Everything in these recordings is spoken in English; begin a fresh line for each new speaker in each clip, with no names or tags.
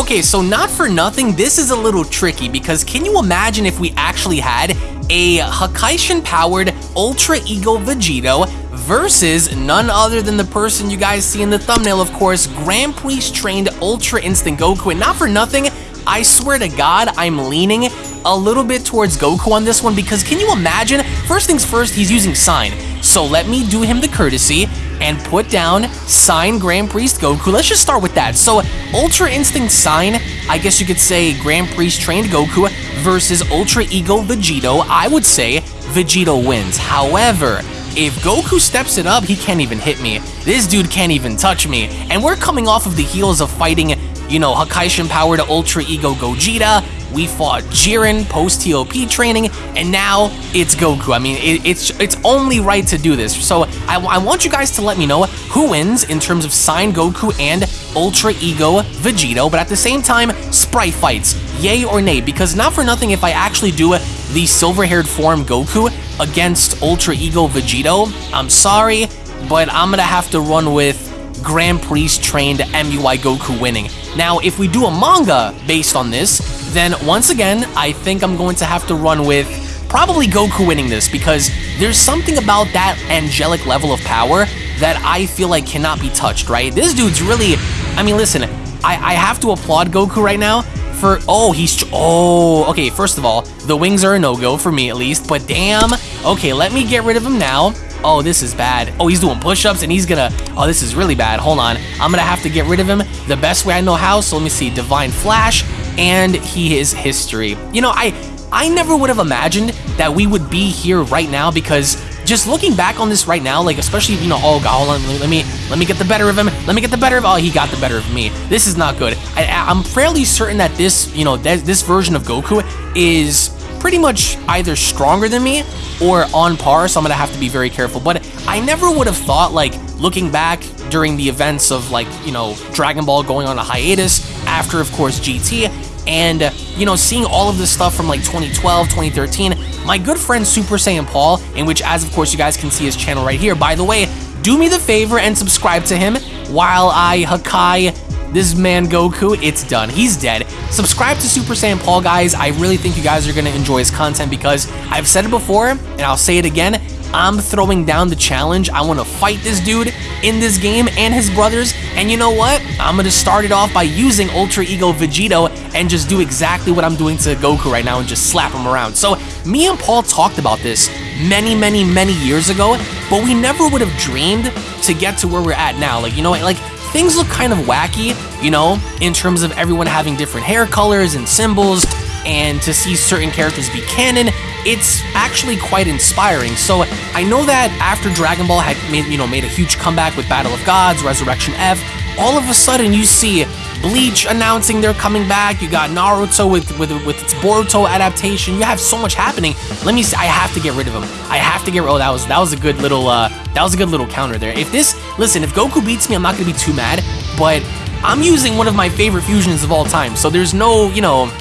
Okay, so not for nothing, this is a little tricky because can you imagine if we actually had a Hakaishin powered Ultra Ego Vegito versus none other than the person you guys see in the thumbnail, of course, Grand Priest trained Ultra Instinct Goku. And not for nothing, I swear to God, I'm leaning a little bit towards Goku on this one because can you imagine? First things first, he's using Sign. So let me do him the courtesy and put down Sign Grand Priest Goku. Let's just start with that. So Ultra Instinct Sign, I guess you could say Grand Priest trained Goku versus Ultra Ego Vegito. I would say Vegito wins. However, if Goku steps it up, he can't even hit me. This dude can't even touch me. And we're coming off of the heels of fighting, you know, Hakaishin powered Ultra Ego Gogeta, we fought Jiren post TOP training, and now it's Goku. I mean, it, it's it's only right to do this. So I, I want you guys to let me know who wins in terms of Sign Goku and Ultra Ego Vegito, but at the same time, Sprite fights, yay or nay, because not for nothing, if I actually do the silver-haired form Goku against Ultra Ego Vegito, I'm sorry, but I'm gonna have to run with Grand Priest trained MUI Goku winning. Now, if we do a manga based on this, then once again, I think I'm going to have to run with probably Goku winning this because there's something about that angelic level of power that I feel like cannot be touched, right? This dude's really, I mean, listen, I, I have to applaud Goku right now for, oh, he's, oh, okay, first of all, the wings are a no-go for me at least, but damn, okay, let me get rid of him now. Oh, this is bad. Oh, he's doing push-ups and he's gonna... Oh, this is really bad. Hold on. I'm gonna have to get rid of him the best way I know how. So let me see. Divine Flash and he is history. You know, I I never would have imagined that we would be here right now because just looking back on this right now, like especially you know, oh god, hold on, let me let me get the better of him. Let me get the better of. Oh, he got the better of me. This is not good. I, am fairly certain that this you know this version of Goku is pretty much either stronger than me or on par, so I'm gonna have to be very careful. But I never would have thought, like, looking back during the events of, like, you know, Dragon Ball going on a hiatus, after, of course, GT, and, you know, seeing all of this stuff from, like, 2012, 2013, my good friend Super Saiyan Paul, in which, as of course, you guys can see his channel right here, by the way, do me the favor and subscribe to him while I Hakai this man Goku, it's done. He's dead. Subscribe to Super Saiyan Paul, guys. I really think you guys are going to enjoy his content because I've said it before, and I'll say it again. I'm throwing down the challenge. I want to fight this dude in this game and his brothers. And you know what? I'm going to start it off by using Ultra Ego Vegito and just do exactly what I'm doing to Goku right now and just slap him around. So me and Paul talked about this many, many, many years ago, but we never would have dreamed to get to where we're at now. Like, you know, what? like things look kind of wacky, you know, in terms of everyone having different hair colors and symbols, and to see certain characters be canon, it's actually quite inspiring. So I know that after Dragon Ball had made, you know, made a huge comeback with Battle of Gods, Resurrection F, all of a sudden you see Bleach announcing they're coming back. You got Naruto with with with its Boruto adaptation. You have so much happening. Let me see. I have to get rid of him. I have to get. Oh, that was that was a good little uh that was a good little counter there. If this listen, if Goku beats me, I'm not gonna be too mad. But I'm using one of my favorite fusions of all time, so there's no you know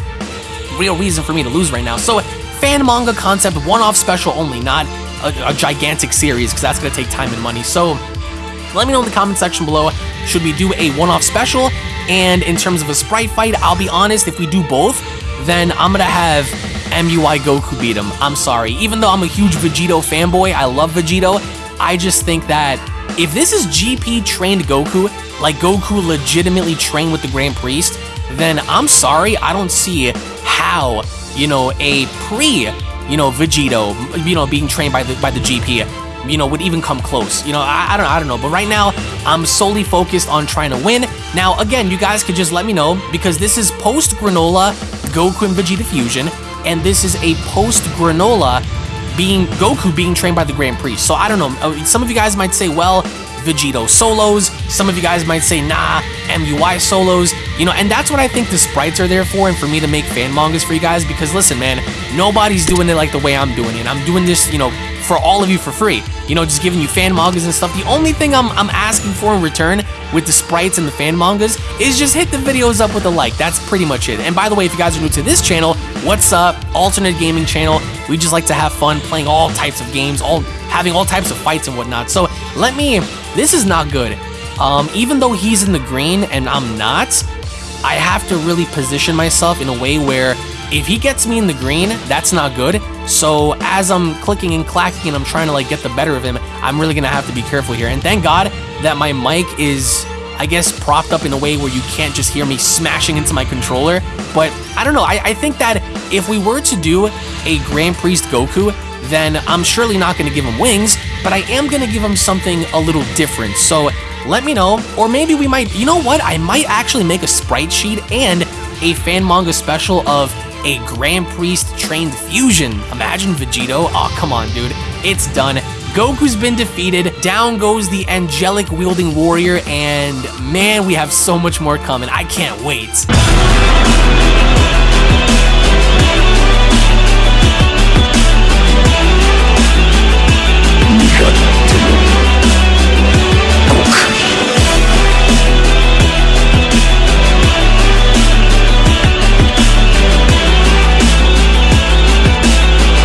real reason for me to lose right now. So fan manga concept, one-off special only, not a, a gigantic series because that's gonna take time and money. So let me know in the comment section below. Should we do a one-off special? And in terms of a sprite fight, I'll be honest, if we do both, then I'm gonna have MUI Goku beat him. I'm sorry. Even though I'm a huge Vegito fanboy, I love Vegito, I just think that if this is GP trained Goku, like Goku legitimately trained with the Grand Priest, then I'm sorry, I don't see how, you know, a pre, you know, Vegito, you know, being trained by the by the GP you know, would even come close. You know, I, I, don't I don't know. But right now, I'm solely focused on trying to win. Now, again, you guys could just let me know because this is post Granola Goku and Vegeta Fusion, and this is a post Granola being Goku being trained by the Grand Priest. So I don't know. Uh, some of you guys might say, well, Vegito solos. Some of you guys might say, nah, MUI solos. You know, and that's what I think the sprites are there for and for me to make fan mangas for you guys because listen, man, nobody's doing it like the way I'm doing it. I'm doing this, you know, for all of you for free. You know, just giving you fan mangas and stuff. The only thing I'm, I'm asking for in return with the sprites and the fan mangas is just hit the videos up with a like. That's pretty much it. And by the way, if you guys are new to this channel, what's up? Alternate gaming channel. We just like to have fun playing all types of games, all having all types of fights and whatnot. So let me, this is not good. Um, even though he's in the green and I'm not, I have to really position myself in a way where if he gets me in the green, that's not good. So as I'm clicking and clacking and I'm trying to like get the better of him, I'm really gonna have to be careful here. And thank God that my mic is, I guess, propped up in a way where you can't just hear me smashing into my controller. But I don't know, I, I think that if we were to do a Grand Priest Goku, then I'm surely not gonna give him wings, but I am gonna give him something a little different. So let me know, or maybe we might, you know what? I might actually make a sprite sheet and a fan manga special of a Grand Priest trained fusion. Imagine Vegito. Oh, come on, dude. It's done. Goku's been defeated. Down goes the angelic wielding warrior, and man, we have so much more coming. I can't wait.